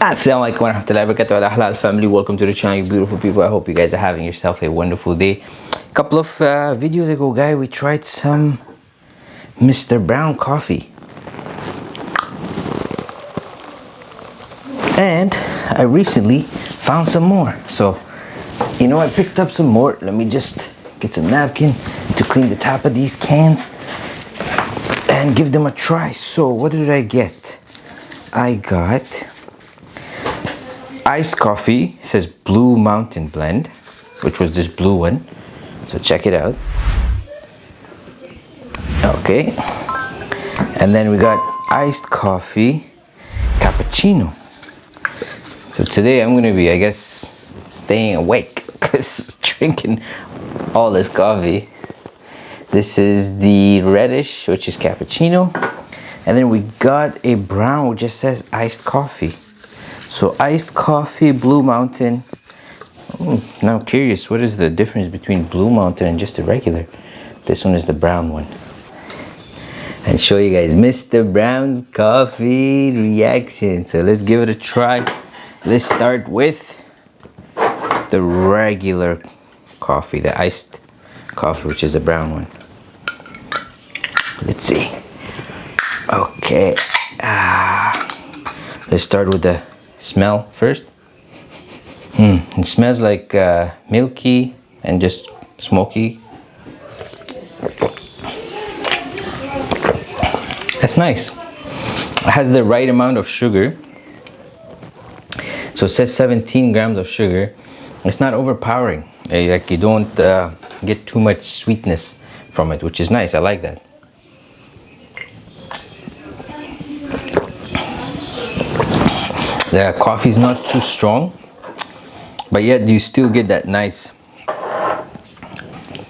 Assalamualaikum warahmatullahi wabarakatuh. Halal family. Welcome to the channel you beautiful people. I hope you guys are having yourself a wonderful day. A couple of uh, videos ago guy we tried some Mr. Brown coffee. And I recently found some more. So you know I picked up some more. Let me just get some napkin to clean the top of these cans and give them a try. So what did I get? I got iced coffee says blue mountain blend which was this blue one. So check it out. Okay. And then we got iced coffee cappuccino. So today I'm gonna be I guess staying awake because drinking all this coffee. This is the reddish which is cappuccino. And then we got a brown which just says iced coffee so iced coffee blue mountain. Oh, now curious what is the difference between blue mountain and just a regular? This one is the brown one. And show you guys mr brown's coffee reaction. So let's give it a try. Let's start with the regular coffee the iced coffee which is the brown one. Let's see. Okay ah let's start with the smell first. Hmm it smells like uh, milky and just smoky. That's nice. It has the right amount of sugar. So it says 17 grams of sugar. It's not overpowering. Eh, like you don't uh, get too much sweetness from it which is nice. I like that the coffee is not too strong but yet you still get that nice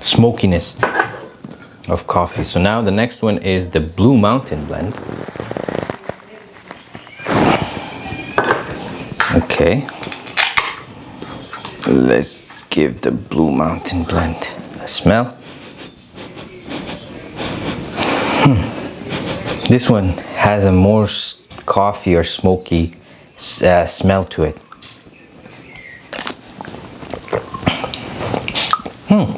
smokiness of coffee. So now the next one is the blue mountain blend. Okay. Let's give the blue mountain blend a smell. Hmm. this one has a more coffee or smoky uh, smell to it. Hmm.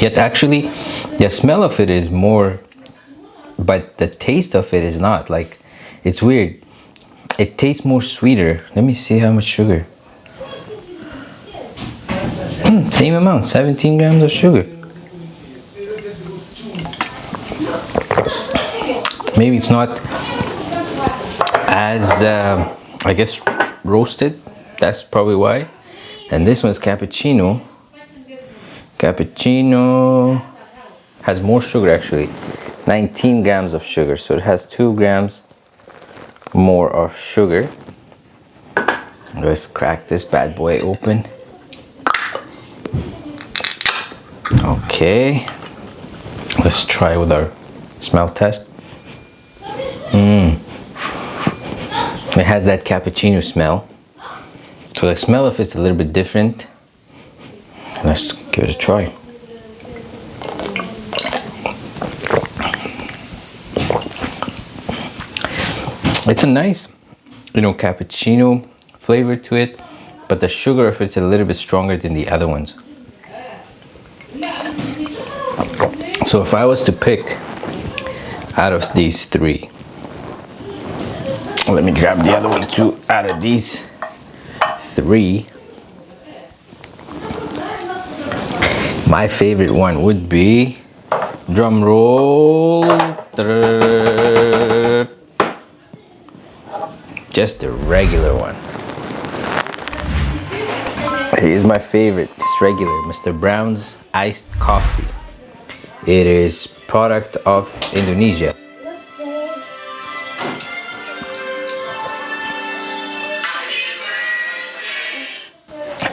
Yet actually, the smell of it is more, but the taste of it is not. Like, it's weird. It tastes more sweeter. Let me see how much sugar. Hmm, same amount, 17 grams of sugar. Maybe it's not as uh, I guess roasted. That's probably why. And this one's cappuccino. Cappuccino has more sugar actually. 19 grams of sugar. So it has two grams more of sugar. Let's crack this bad boy open. Okay. Let's try with our smell test. Mmm. It has that cappuccino smell. So the smell of it's a little bit different. Let's give it a try. It's a nice, you know, cappuccino flavor to it, but the sugar of it's a little bit stronger than the other ones. So if I was to pick out of these three, let me grab the other one. Too out of these three. My favorite one would be drum roll. Just the regular one. Here's my favorite. Just regular mr brown's iced coffee. It is product of indonesia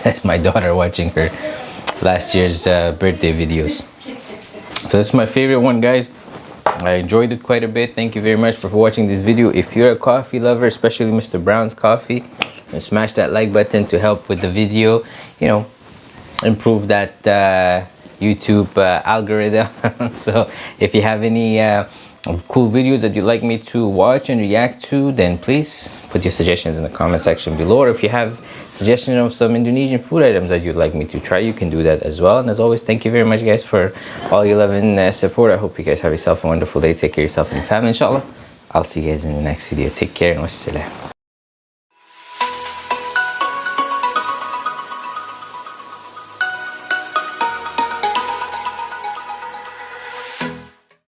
That's my daughter watching her last year's uh, birthday videos. So that's my favorite one, guys. I enjoyed it quite a bit. Thank you very much for watching this video. If you're a coffee lover, especially Mr. Brown's coffee, smash that like button to help with the video. You know, improve that uh, YouTube uh, algorithm. so if you have any uh, cool videos that you'd like me to watch and react to then please put your suggestions in the comment section below or if you have suggestions of some indonesian food items that you'd like me to try you can do that as well. And as always thank you very much guys for all your love and uh, support. I hope you guys have yourself a wonderful day. Take care of yourself and your family inshallah. I'll see you guys in the next video. Take care and wassalam